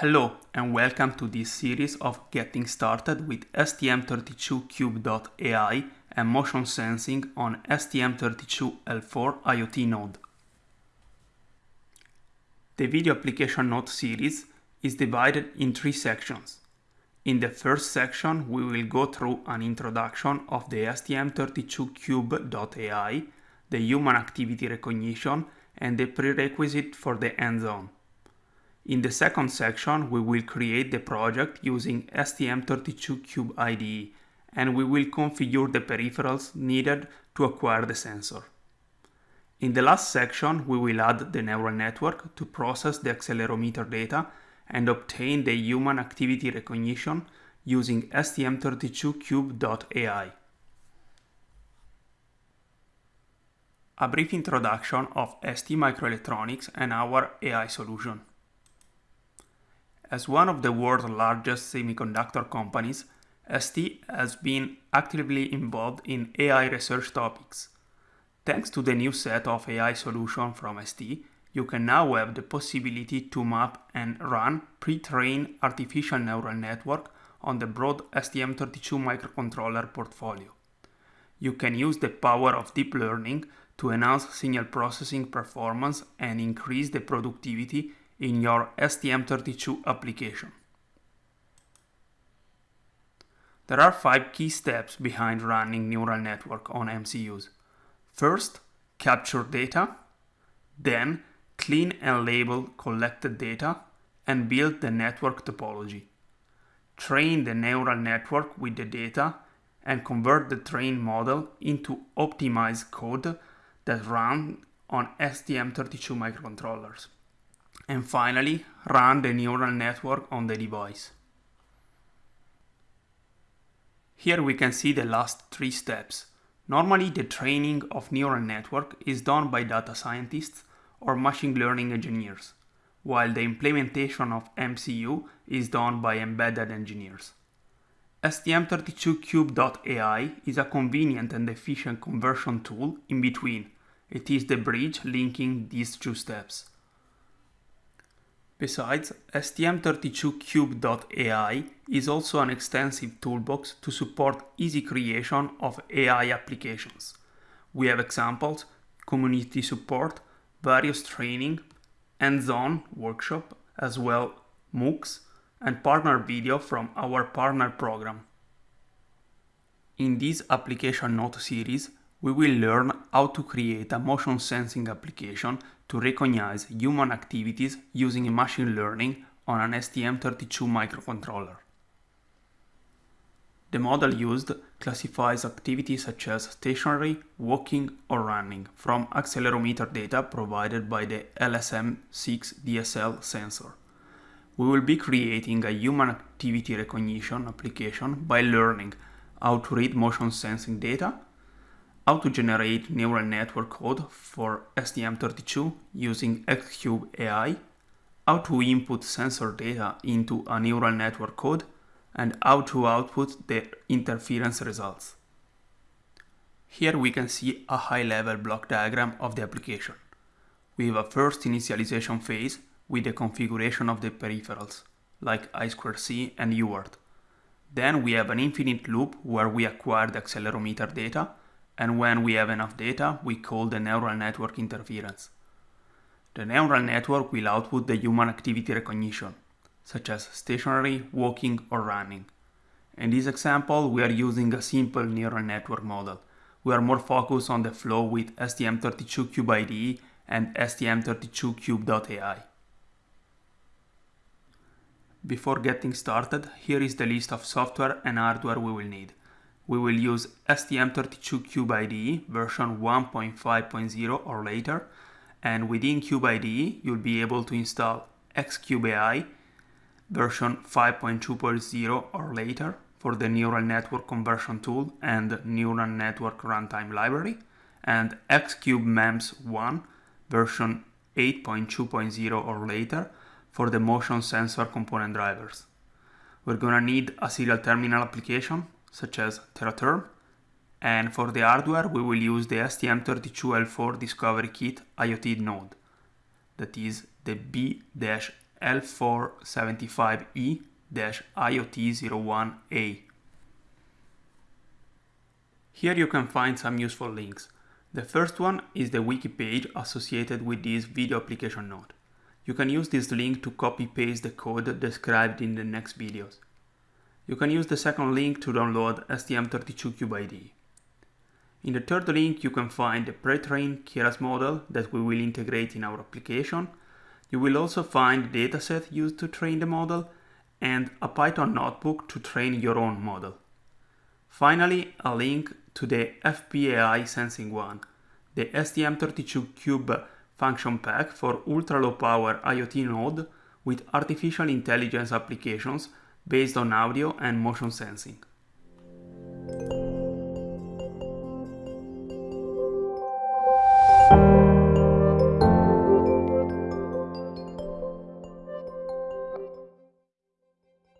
Hello and welcome to this series of Getting Started with STM32Cube.ai and motion sensing on STM32L4 IoT node. The video application note series is divided in three sections. In the first section, we will go through an introduction of the STM32Cube.ai, the human activity recognition, and the prerequisite for the hands-on. In the second section, we will create the project using STM32Cube IDE and we will configure the peripherals needed to acquire the sensor. In the last section, we will add the neural network to process the accelerometer data and obtain the human activity recognition using STM32Cube.ai. A brief introduction of STMicroelectronics and our AI solution. As one of the world's largest semiconductor companies, ST has been actively involved in AI research topics. Thanks to the new set of AI solutions from ST, you can now have the possibility to map and run pre-trained artificial neural network on the broad STM32 microcontroller portfolio. You can use the power of deep learning to enhance signal processing performance and increase the productivity in your STM32 application. There are five key steps behind running neural network on MCUs. First, capture data, then clean and label collected data, and build the network topology. Train the neural network with the data and convert the trained model into optimized code that run on STM32 microcontrollers and finally run the neural network on the device. Here we can see the last three steps. Normally the training of neural network is done by data scientists or machine learning engineers, while the implementation of MCU is done by embedded engineers. STM32Cube.ai is a convenient and efficient conversion tool in between. It is the bridge linking these two steps. Besides, STM32Cube.ai is also an extensive toolbox to support easy creation of AI applications. We have examples, community support, various training, hands-on workshop, as well MOOCs, and partner video from our partner program. In this application note series, we will learn how to create a motion sensing application to recognize human activities using machine learning on an STM32 microcontroller. The model used classifies activities such as stationary, walking or running from accelerometer data provided by the LSM6 DSL sensor. We will be creating a human activity recognition application by learning how to read motion sensing data how to generate neural network code for STM32 using Xcube AI, how to input sensor data into a neural network code, and how to output the interference results. Here we can see a high-level block diagram of the application. We have a first initialization phase with the configuration of the peripherals, like I2C and UART. Then we have an infinite loop where we acquire the accelerometer data and when we have enough data, we call the neural network interference. The neural network will output the human activity recognition, such as stationary, walking, or running. In this example, we are using a simple neural network model. We are more focused on the flow with STM32Cube IDE and STM32Cube.ai. Before getting started, here is the list of software and hardware we will need we will use STM32Cube IDE version 1.5.0 or later and within Cube IDE you'll be able to install X-CUBE-AI version 5.2.0 or later for the neural network conversion tool and neural network runtime library and X-CUBE-MEMS1 version 8.2.0 or later for the motion sensor component drivers. We're gonna need a serial terminal application such as Tera Term. And for the hardware, we will use the STM32L4 Discovery Kit IoT node, that is the B-H L475E-IoT01A. Here you can find some useful links. The first one is the wiki page associated with this video application note. You can use this link to copy-paste the code described in the next videos. You can use the second link to download STM32Cube IDE. In the third link you can find the pre-trained Keras model that we will integrate in our application. You will also find the dataset used to train the model and a Python notebook to train your own model. Finally, a link to the FP-AI-SENSING1, the STM32Cube function pack for ultra-low power IoT node with artificial intelligence applications based on audio and motion sensing.